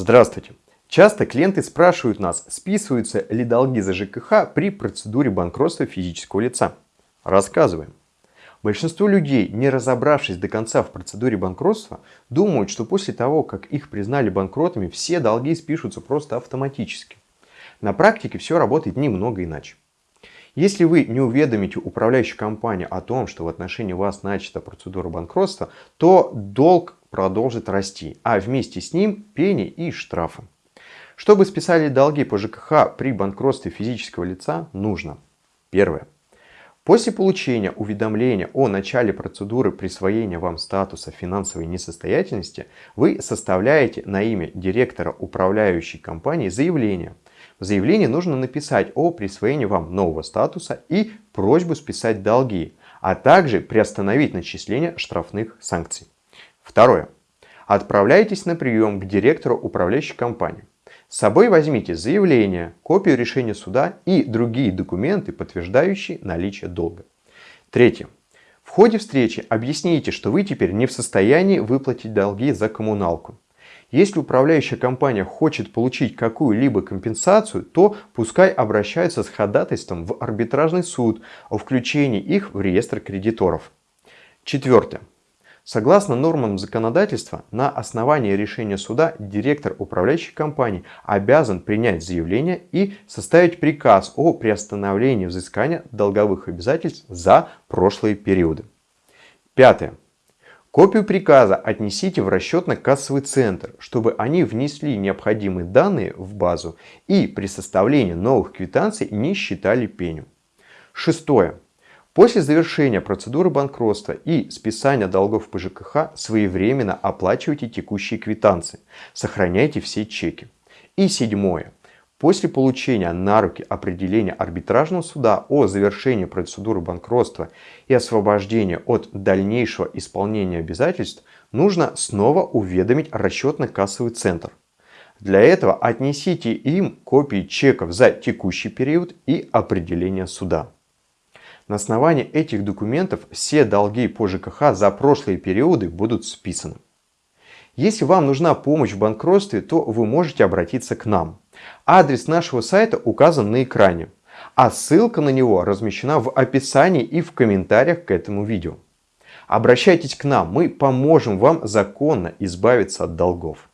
Здравствуйте! Часто клиенты спрашивают нас, списываются ли долги за ЖКХ при процедуре банкротства физического лица. Рассказываем. Большинство людей, не разобравшись до конца в процедуре банкротства, думают, что после того, как их признали банкротами, все долги спишутся просто автоматически. На практике все работает немного иначе. Если вы не уведомите управляющую компанию о том, что в отношении вас начата процедура банкротства, то долг продолжит расти, а вместе с ним пени и штрафы. Чтобы списали долги по ЖКХ при банкротстве физического лица, нужно Первое. После получения уведомления о начале процедуры присвоения вам статуса финансовой несостоятельности, вы составляете на имя директора управляющей компании заявление. В заявлении нужно написать о присвоении вам нового статуса и просьбу списать долги, а также приостановить начисление штрафных санкций. Второе. Отправляйтесь на прием к директору управляющей компании. С собой возьмите заявление, копию решения суда и другие документы, подтверждающие наличие долга. Третье. В ходе встречи объясните, что вы теперь не в состоянии выплатить долги за коммуналку. Если управляющая компания хочет получить какую-либо компенсацию, то пускай обращаются с ходатайством в арбитражный суд о включении их в реестр кредиторов. Четвертое. Согласно нормам законодательства, на основании решения суда директор управляющей компании обязан принять заявление и составить приказ о приостановлении взыскания долговых обязательств за прошлые периоды. Пятое. Копию приказа отнесите в расчетно-кассовый центр, чтобы они внесли необходимые данные в базу и при составлении новых квитанций не считали пеню. Шестое. После завершения процедуры банкротства и списания долгов по ЖКХ своевременно оплачивайте текущие квитанции, сохраняйте все чеки. И седьмое. После получения на руки определения арбитражного суда о завершении процедуры банкротства и освобождения от дальнейшего исполнения обязательств, нужно снова уведомить расчетно-кассовый центр. Для этого отнесите им копии чеков за текущий период и определение суда. На основании этих документов все долги по ЖКХ за прошлые периоды будут списаны. Если вам нужна помощь в банкротстве, то вы можете обратиться к нам. Адрес нашего сайта указан на экране, а ссылка на него размещена в описании и в комментариях к этому видео. Обращайтесь к нам, мы поможем вам законно избавиться от долгов.